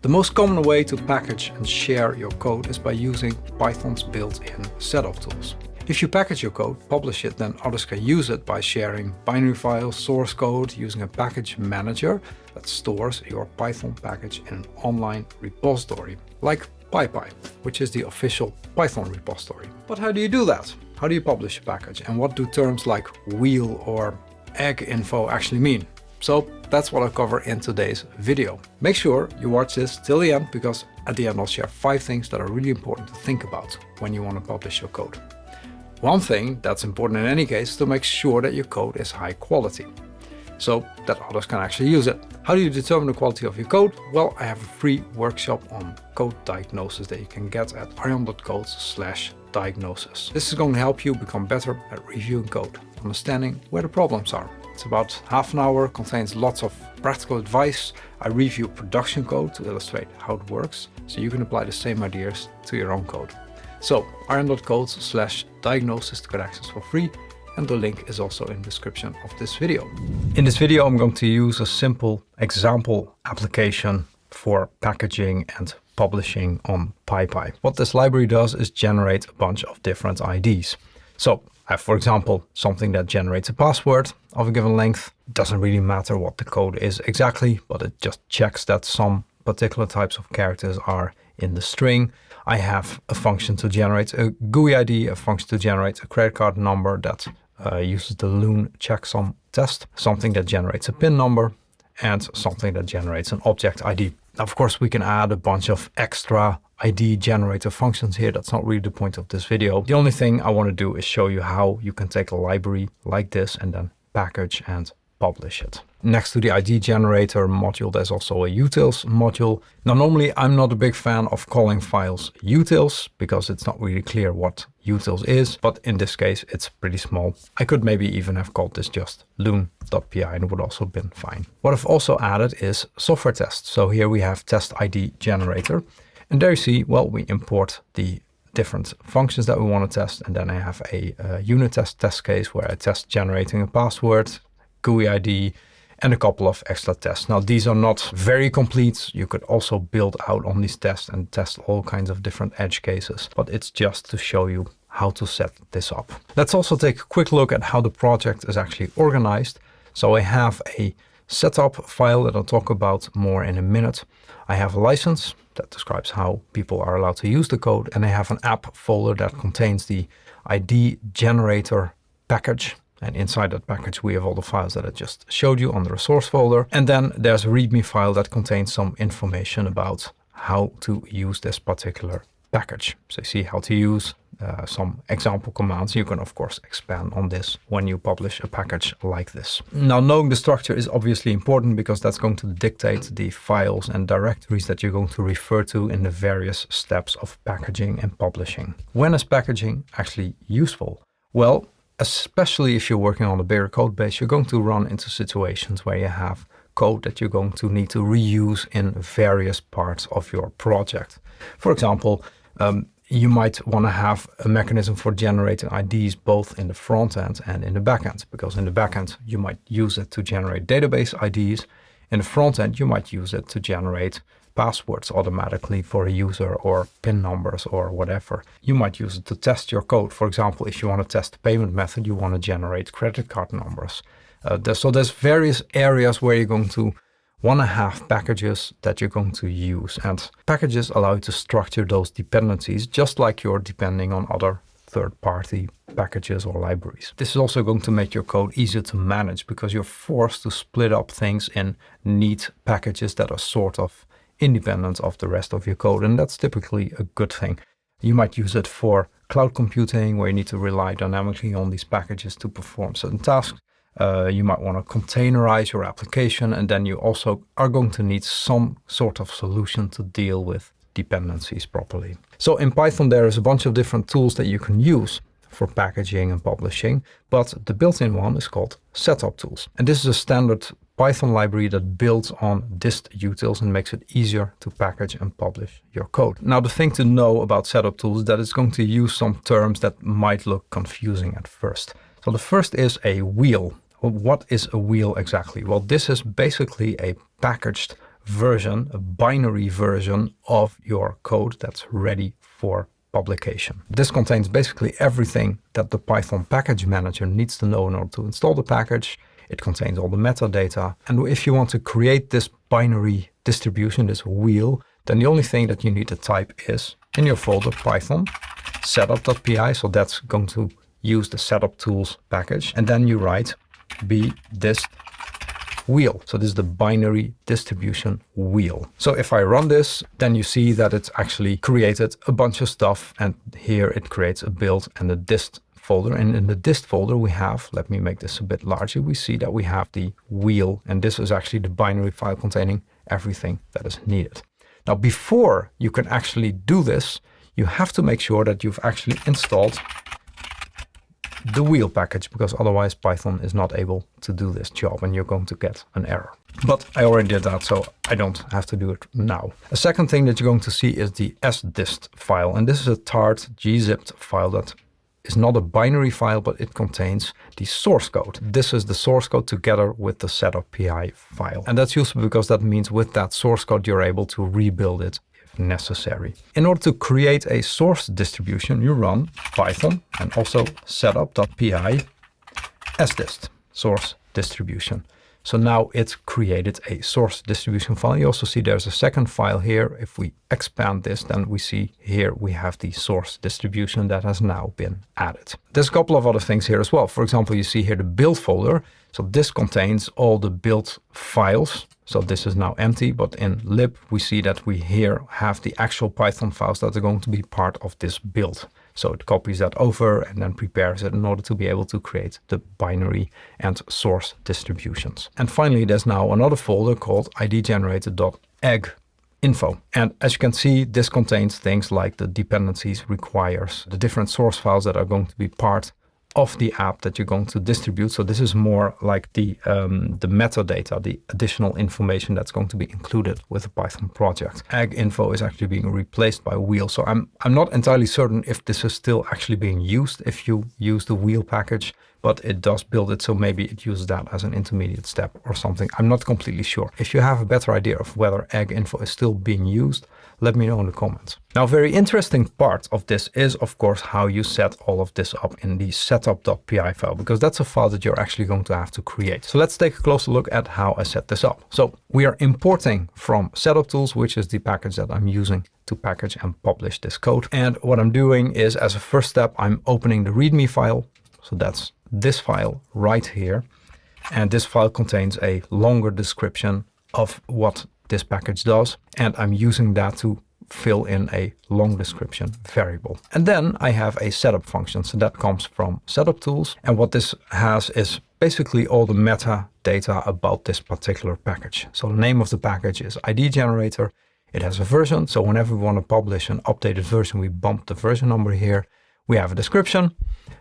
The most common way to package and share your code is by using Python's built-in setup tools. If you package your code, publish it, then others can use it by sharing binary files, source code, using a package manager that stores your Python package in an online repository, like PyPI, which is the official Python repository. But how do you do that? How do you publish a package? And what do terms like wheel or egg info actually mean? So that's what I'll cover in today's video. Make sure you watch this till the end because at the end I'll share five things that are really important to think about when you want to publish your code. One thing that's important in any case is to make sure that your code is high quality so that others can actually use it. How do you determine the quality of your code? Well, I have a free workshop on code diagnosis that you can get at arjan.code slash diagnosis. This is going to help you become better at reviewing code, understanding where the problems are, it's about half an hour, contains lots of practical advice. I review production code to illustrate how it works, so you can apply the same ideas to your own code. So arjan.code slash diagnosis to get access for free and the link is also in the description of this video. In this video I'm going to use a simple example application for packaging and publishing on PyPI. What this library does is generate a bunch of different IDs. So I have, for example, something that generates a password of a given length. Doesn't really matter what the code is exactly, but it just checks that some particular types of characters are in the string. I have a function to generate a GUI ID, a function to generate a credit card number that uh, uses the Luhn checksum test, something that generates a PIN number, and something that generates an object ID. Of course, we can add a bunch of extra ID generator functions here. That's not really the point of this video. The only thing I want to do is show you how you can take a library like this and then package and publish it. Next to the ID generator module, there's also a utils module. Now, normally I'm not a big fan of calling files utils because it's not really clear what utils is, but in this case, it's pretty small. I could maybe even have called this just luhn.py and it would also have been fine. What I've also added is software tests. So here we have test ID generator. And there you see, well, we import the different functions that we want to test. And then I have a, a unit test test case where I test generating a password, GUI ID, and a couple of extra tests. Now, these are not very complete. You could also build out on these tests and test all kinds of different edge cases, but it's just to show you how to set this up. Let's also take a quick look at how the project is actually organized. So I have a setup file that I'll talk about more in a minute. I have a license that describes how people are allowed to use the code, and I have an app folder that contains the ID generator package and inside that package, we have all the files that I just showed you on the resource folder. And then there's a README file that contains some information about how to use this particular package. So you see how to use uh, some example commands. You can, of course, expand on this when you publish a package like this. Now, knowing the structure is obviously important because that's going to dictate the files and directories that you're going to refer to in the various steps of packaging and publishing. When is packaging actually useful? Well, especially if you're working on a bigger code base, you're going to run into situations where you have code that you're going to need to reuse in various parts of your project. For example, um, you might want to have a mechanism for generating IDs both in the front end and in the back end, because in the back end, you might use it to generate database IDs. In the front end, you might use it to generate passwords automatically for a user or PIN numbers or whatever. You might use it to test your code. For example, if you want to test the payment method, you want to generate credit card numbers. Uh, so there's various areas where you're going to want to have packages that you're going to use. And packages allow you to structure those dependencies just like you're depending on other third-party packages or libraries. This is also going to make your code easier to manage because you're forced to split up things in neat packages that are sort of independent of the rest of your code. And that's typically a good thing. You might use it for cloud computing where you need to rely dynamically on these packages to perform certain tasks. Uh, you might want to containerize your application and then you also are going to need some sort of solution to deal with dependencies properly. So in Python there is a bunch of different tools that you can use for packaging and publishing, but the built-in one is called setup tools. And this is a standard Python library that builds on dist utils and makes it easier to package and publish your code. Now the thing to know about setup tools is that it's going to use some terms that might look confusing at first. So the first is a wheel. What is a wheel exactly? Well, this is basically a packaged version, a binary version of your code that's ready for publication. This contains basically everything that the Python package manager needs to know in order to install the package. It contains all the metadata. And if you want to create this binary distribution, this wheel, then the only thing that you need to type is in your folder python setup.py. So that's going to use the setup tools package. And then you write b dist wheel. So this is the binary distribution wheel. So if I run this, then you see that it's actually created a bunch of stuff. And here it creates a build and a dist folder. And in the dist folder we have, let me make this a bit larger, we see that we have the wheel. And this is actually the binary file containing everything that is needed. Now, before you can actually do this, you have to make sure that you've actually installed the wheel package because otherwise Python is not able to do this job and you're going to get an error. But I already did that, so I don't have to do it now. A second thing that you're going to see is the sdist file. And this is a tart gzipped file that is not a binary file, but it contains the source code. This is the source code together with the setup.py file. And that's useful because that means with that source code, you're able to rebuild it necessary. In order to create a source distribution, you run python and also setup.py sdist, source distribution. So now it's created a source distribution file. You also see there's a second file here. If we expand this, then we see here we have the source distribution that has now been added. There's a couple of other things here as well. For example, you see here the build folder. So this contains all the build files so this is now empty, but in lib we see that we here have the actual Python files that are going to be part of this build. So it copies that over and then prepares it in order to be able to create the binary and source distributions. And finally, there's now another folder called idgenerator.egg info. And as you can see, this contains things like the dependencies requires, the different source files that are going to be part of the app that you're going to distribute. So this is more like the, um, the metadata, the additional information that's going to be included with a Python project. Egg info is actually being replaced by wheel. So I'm, I'm not entirely certain if this is still actually being used if you use the wheel package, but it does build it. So maybe it uses that as an intermediate step or something. I'm not completely sure. If you have a better idea of whether egg info is still being used, let me know in the comments. Now, very interesting part of this is, of course, how you set all of this up in the setup.py file, because that's a file that you're actually going to have to create. So let's take a closer look at how I set this up. So we are importing from setup tools, which is the package that I'm using to package and publish this code. And what I'm doing is, as a first step, I'm opening the README file. So that's this file right here. And this file contains a longer description of what this package does. And I'm using that to fill in a long description variable. And then I have a setup function. So that comes from setup tools. And what this has is basically all the metadata about this particular package. So the name of the package is ID generator. It has a version. So whenever we want to publish an updated version, we bump the version number here. We have a description.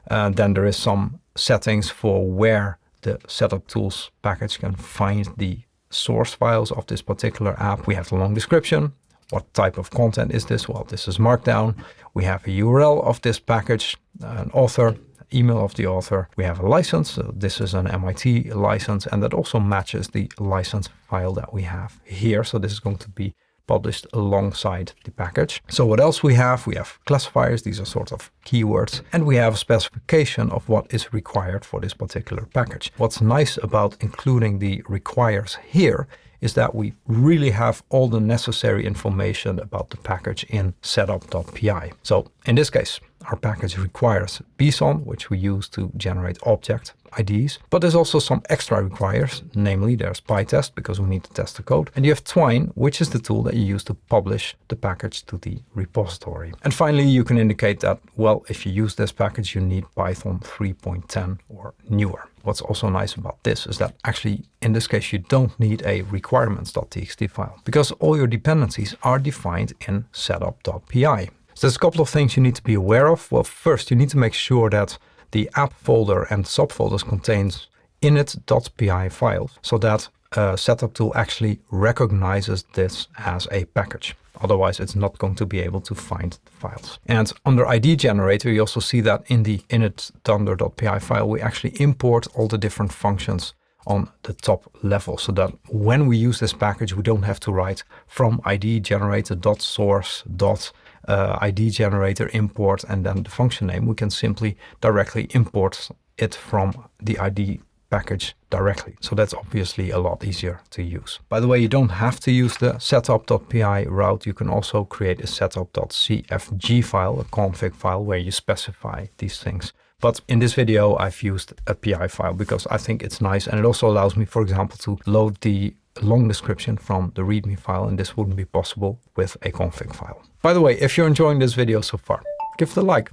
And then there is some settings for where the setup tools package can find the source files of this particular app. We have the long description. What type of content is this? Well, this is Markdown. We have a URL of this package, an author, email of the author. We have a license. So this is an MIT license, and that also matches the license file that we have here. So this is going to be published alongside the package. So what else we have? We have classifiers. These are sort of keywords. And we have a specification of what is required for this particular package. What's nice about including the requires here is that we really have all the necessary information about the package in setup.py. So in this case, our package requires bson, which we use to generate object IDs, but there's also some extra requires, namely there's PyTest because we need to test the code, and you have Twine, which is the tool that you use to publish the package to the repository. And finally, you can indicate that, well, if you use this package, you need Python 3.10 or newer. What's also nice about this is that actually, in this case, you don't need a requirements.txt file because all your dependencies are defined in setup.py. So there's a couple of things you need to be aware of. Well, first, you need to make sure that the app folder and subfolders contains init.py files so that setup tool actually recognizes this as a package. Otherwise, it's not going to be able to find the files. And under ID generator, you also see that in the init.py file, we actually import all the different functions on the top level so that when we use this package, we don't have to write from id generator source dot uh, id generator import and then the function name. We can simply directly import it from the id package directly. So that's obviously a lot easier to use. By the way, you don't have to use the setup.py route. You can also create a setup.cfg file, a config file where you specify these things. But in this video, I've used a PI file because I think it's nice. And it also allows me, for example, to load the long description from the README file. And this wouldn't be possible with a config file. By the way, if you're enjoying this video so far, give it a like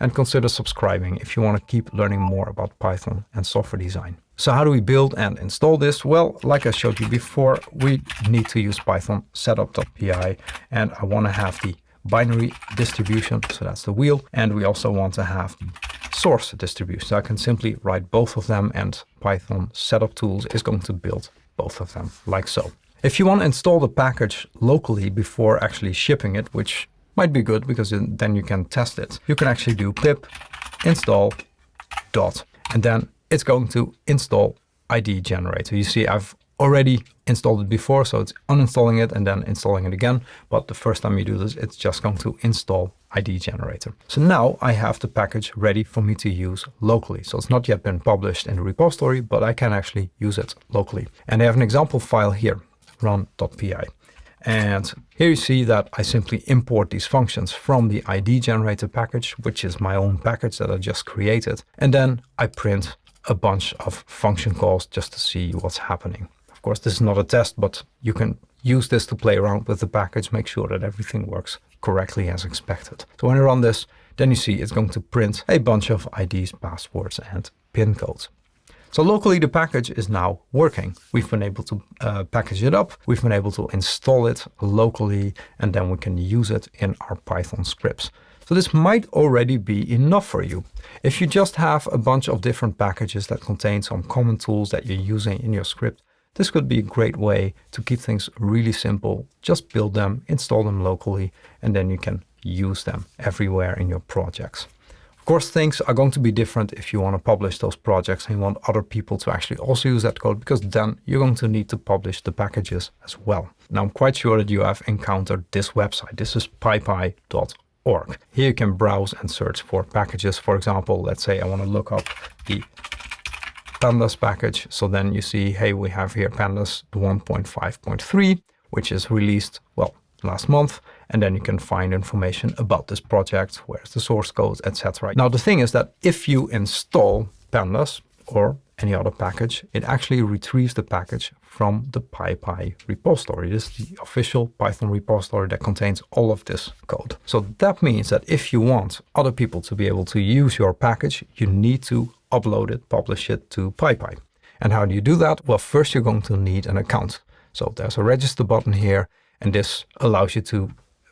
and consider subscribing if you want to keep learning more about Python and software design. So how do we build and install this? Well, like I showed you before, we need to use Python setup.py and I want to have the binary distribution, so that's the wheel, and we also want to have source distribution. So I can simply write both of them and Python setup tools is going to build both of them like so. If you want to install the package locally before actually shipping it, which might be good because then you can test it, you can actually do pip install dot, and then it's going to install ID generator. You see, I've already installed it before, so it's uninstalling it and then installing it again. But the first time you do this, it's just going to install ID generator. So now I have the package ready for me to use locally. So it's not yet been published in the repository, but I can actually use it locally. And I have an example file here, run.py. And here you see that I simply import these functions from the ID generator package, which is my own package that I just created. And then I print a bunch of function calls just to see what's happening. Of course, this is not a test, but you can use this to play around with the package, make sure that everything works correctly as expected. So when I run this, then you see it's going to print a bunch of IDs, passwords, and pin codes. So locally, the package is now working. We've been able to uh, package it up. We've been able to install it locally, and then we can use it in our Python scripts. So this might already be enough for you. If you just have a bunch of different packages that contain some common tools that you're using in your script, this could be a great way to keep things really simple. Just build them, install them locally, and then you can use them everywhere in your projects. Of course, things are going to be different if you want to publish those projects and you want other people to actually also use that code, because then you're going to need to publish the packages as well. Now, I'm quite sure that you have encountered this website. This is pypi.org. Here you can browse and search for packages. For example, let's say I want to look up the pandas package. So then you see, hey, we have here pandas 1.5.3, which is released, well, last month. And then you can find information about this project, where's the source code, etc. Now, the thing is that if you install pandas or any other package, it actually retrieves the package from the PyPI repository. This is the official Python repository that contains all of this code. So that means that if you want other people to be able to use your package, you need to upload it, publish it to PyPI. And how do you do that? Well, first you're going to need an account. So there's a register button here, and this allows you to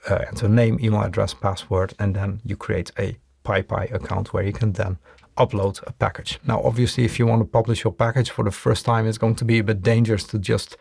uh, enter name, email address, password, and then you create a PyPI account where you can then upload a package. Now, obviously, if you want to publish your package for the first time, it's going to be a bit dangerous to just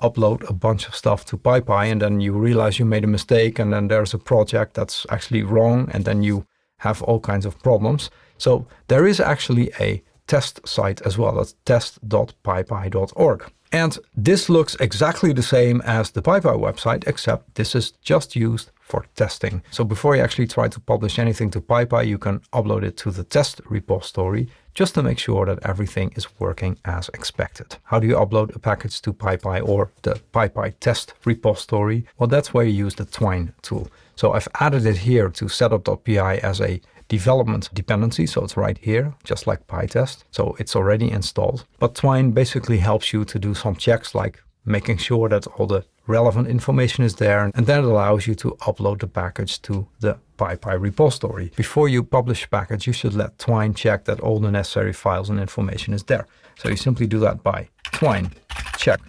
upload a bunch of stuff to PyPI and then you realize you made a mistake and then there's a project that's actually wrong and then you have all kinds of problems. So there is actually a test site as well. That's test.pypi.org. And this looks exactly the same as the PyPI website, except this is just used for testing. So before you actually try to publish anything to PyPI, you can upload it to the test repository just to make sure that everything is working as expected. How do you upload a package to PyPI or the PyPI test repository? Well, that's where you use the Twine tool. So I've added it here to setup.py as a development dependency. So it's right here, just like PyTest. So it's already installed. But Twine basically helps you to do some checks like making sure that all the relevant information is there. And then it allows you to upload the package to the PyPI repository. Before you publish a package, you should let Twine check that all the necessary files and information is there. So you simply do that by Twine check.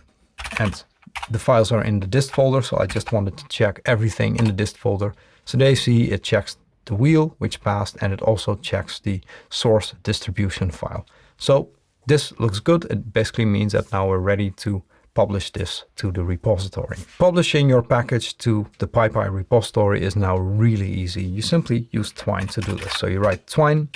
And the files are in the dist folder. So I just wanted to check everything in the dist folder. So they see it checks the wheel, which passed, and it also checks the source distribution file. So this looks good. It basically means that now we're ready to publish this to the repository. Publishing your package to the PyPI repository is now really easy. You simply use Twine to do this. So you write Twine,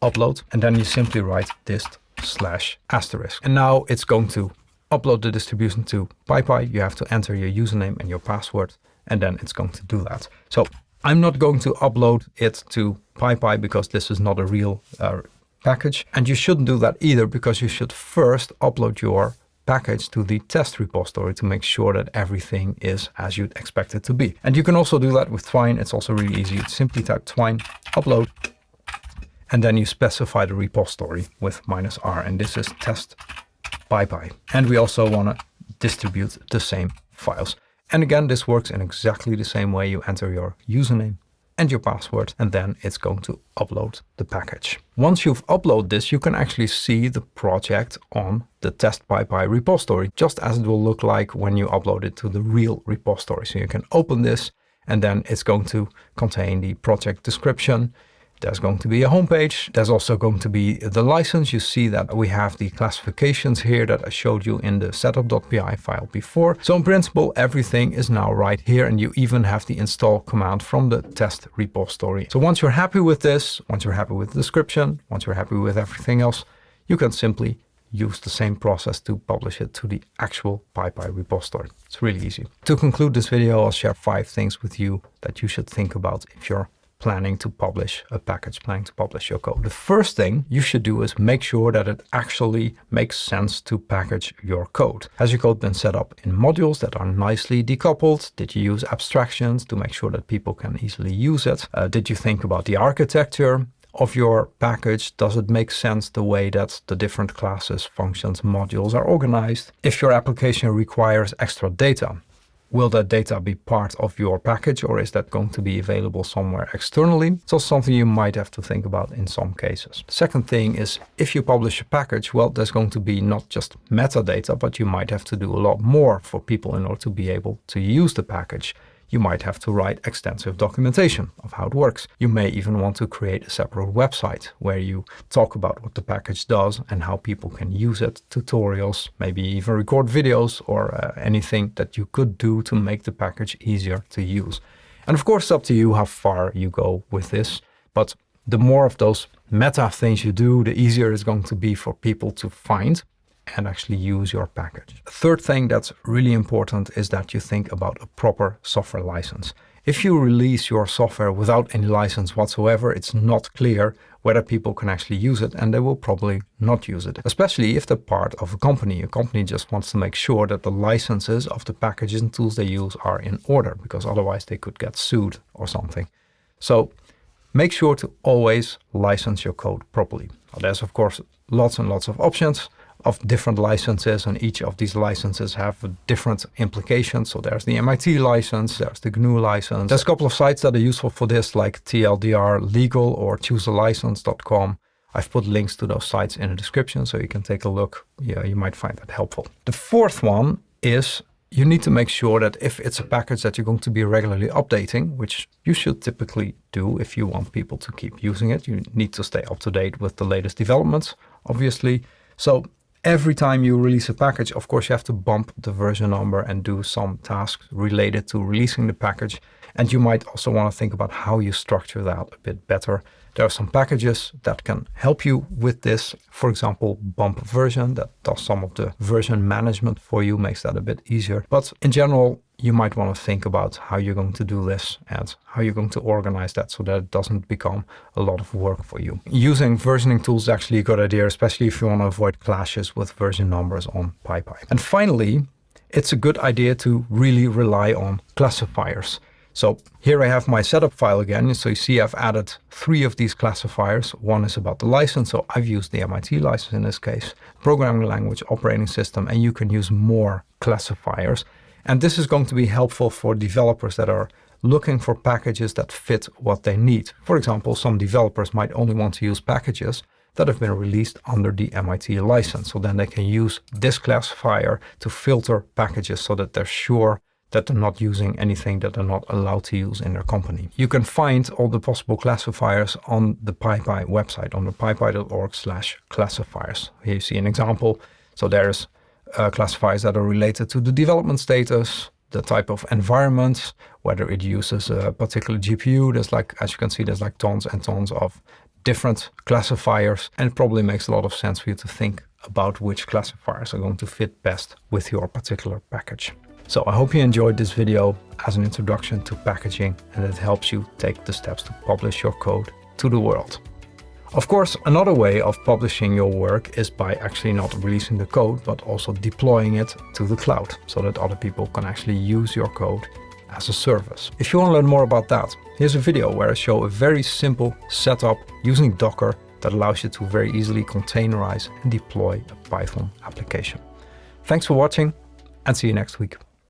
upload, and then you simply write dist slash asterisk. And now it's going to upload the distribution to PyPI. You have to enter your username and your password, and then it's going to do that. So I'm not going to upload it to PyPI because this is not a real uh, package. And you shouldn't do that either because you should first upload your package to the test repository to make sure that everything is as you'd expect it to be. And you can also do that with Twine. It's also really easy. You simply type Twine, upload, and then you specify the repository with minus R. And this is test PyPI. And we also want to distribute the same files. And again, this works in exactly the same way. You enter your username and your password, and then it's going to upload the package. Once you've uploaded this, you can actually see the project on the test PyPI repository, just as it will look like when you upload it to the real repository. So you can open this, and then it's going to contain the project description, there's going to be a homepage. There's also going to be the license. You see that we have the classifications here that I showed you in the setup.py file before. So in principle, everything is now right here and you even have the install command from the test repository. So once you're happy with this, once you're happy with the description, once you're happy with everything else, you can simply use the same process to publish it to the actual PyPI repository. It's really easy. To conclude this video, I'll share five things with you that you should think about if you're planning to publish a package, planning to publish your code. The first thing you should do is make sure that it actually makes sense to package your code. Has your code been set up in modules that are nicely decoupled? Did you use abstractions to make sure that people can easily use it? Uh, did you think about the architecture? of your package, does it make sense the way that the different classes, functions, modules are organized? If your application requires extra data, Will that data be part of your package or is that going to be available somewhere externally? So something you might have to think about in some cases. Second thing is if you publish a package, well, there's going to be not just metadata, but you might have to do a lot more for people in order to be able to use the package you might have to write extensive documentation of how it works. You may even want to create a separate website where you talk about what the package does and how people can use it, tutorials, maybe even record videos or uh, anything that you could do to make the package easier to use. And of course, it's up to you how far you go with this. But the more of those meta things you do, the easier it's going to be for people to find and actually use your package. third thing that's really important is that you think about a proper software license. If you release your software without any license whatsoever, it's not clear whether people can actually use it and they will probably not use it. Especially if they're part of a company. A company just wants to make sure that the licenses of the packages and tools they use are in order because otherwise they could get sued or something. So make sure to always license your code properly. There's of course lots and lots of options of different licenses and each of these licenses have different implications. So there's the MIT license, there's the GNU license. There's a couple of sites that are useful for this like TLDR Legal or choosealicense.com. I've put links to those sites in the description so you can take a look. Yeah, you might find that helpful. The fourth one is you need to make sure that if it's a package that you're going to be regularly updating, which you should typically do if you want people to keep using it, you need to stay up to date with the latest developments, obviously. So Every time you release a package, of course, you have to bump the version number and do some tasks related to releasing the package. And you might also want to think about how you structure that a bit better. There are some packages that can help you with this. For example, bump version that does some of the version management for you, makes that a bit easier. But in general, you might want to think about how you're going to do this and how you're going to organize that so that it doesn't become a lot of work for you. Using versioning tools is actually a good idea, especially if you want to avoid clashes with version numbers on PyPI. And finally, it's a good idea to really rely on classifiers. So here I have my setup file again. So you see I've added three of these classifiers. One is about the license. So I've used the MIT license in this case, programming language, operating system, and you can use more classifiers. And this is going to be helpful for developers that are looking for packages that fit what they need. For example, some developers might only want to use packages that have been released under the MIT license. So then they can use this classifier to filter packages so that they're sure that they're not using anything that they're not allowed to use in their company. You can find all the possible classifiers on the PyPI website, on the pypi.org classifiers. Here you see an example. So there's uh, classifiers that are related to the development status, the type of environment, whether it uses a particular GPU. There's like, as you can see, there's like tons and tons of different classifiers and it probably makes a lot of sense for you to think about which classifiers are going to fit best with your particular package. So I hope you enjoyed this video as an introduction to packaging and it helps you take the steps to publish your code to the world. Of course, another way of publishing your work is by actually not releasing the code, but also deploying it to the cloud so that other people can actually use your code as a service. If you want to learn more about that, here's a video where I show a very simple setup using Docker that allows you to very easily containerize and deploy a Python application. Thanks for watching and see you next week.